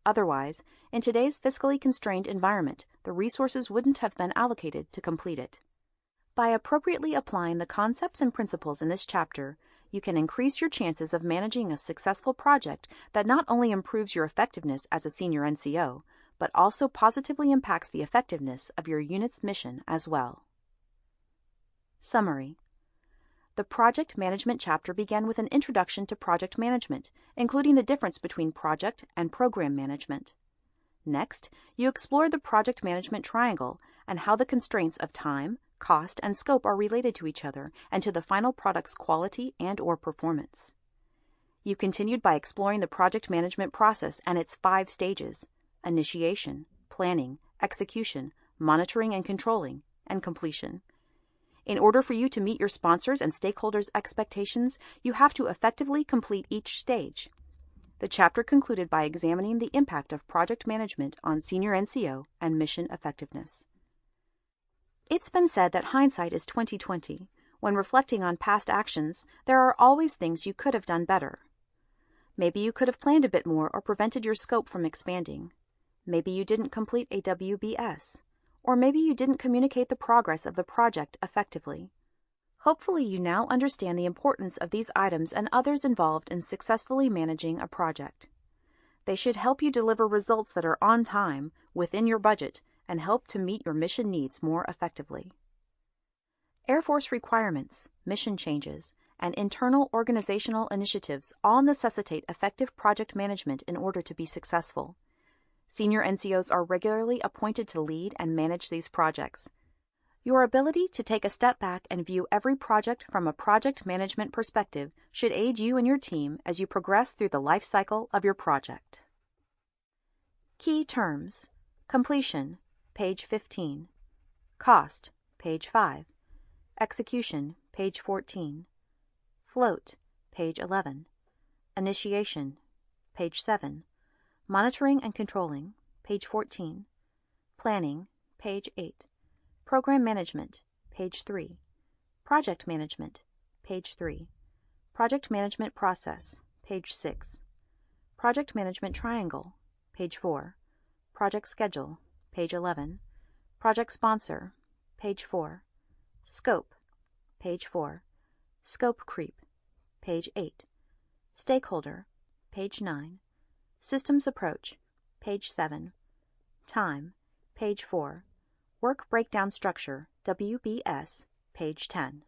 Otherwise, in today's fiscally constrained environment, the resources wouldn't have been allocated to complete it. By appropriately applying the concepts and principles in this chapter, you can increase your chances of managing a successful project that not only improves your effectiveness as a senior NCO, but also positively impacts the effectiveness of your unit's mission as well. Summary The project management chapter began with an introduction to project management, including the difference between project and program management. Next, you explored the project management triangle and how the constraints of time, cost, and scope are related to each other and to the final product's quality and or performance. You continued by exploring the project management process and its five stages initiation, planning, execution, monitoring and controlling, and completion. In order for you to meet your sponsors' and stakeholders' expectations, you have to effectively complete each stage. The chapter concluded by examining the impact of project management on senior NCO and mission effectiveness. It's been said that hindsight is 2020. When reflecting on past actions, there are always things you could have done better. Maybe you could have planned a bit more or prevented your scope from expanding. Maybe you didn't complete a WBS, or maybe you didn't communicate the progress of the project effectively. Hopefully you now understand the importance of these items and others involved in successfully managing a project. They should help you deliver results that are on time, within your budget, and help to meet your mission needs more effectively. Air Force requirements, mission changes, and internal organizational initiatives all necessitate effective project management in order to be successful. Senior NCOs are regularly appointed to lead and manage these projects. Your ability to take a step back and view every project from a project management perspective should aid you and your team as you progress through the life cycle of your project. Key terms Completion, page 15. Cost, page 5. Execution, page 14. Float, page 11. Initiation, page 7. Monitoring and controlling, page 14. Planning, page 8. Program management, page 3. Project management, page 3. Project management process, page 6. Project management triangle, page 4. Project schedule, page 11. Project sponsor, page 4. Scope, page 4. Scope creep, page 8. Stakeholder, page 9. Systems approach, page 7. Time, page 4. Work breakdown structure, WBS, page 10.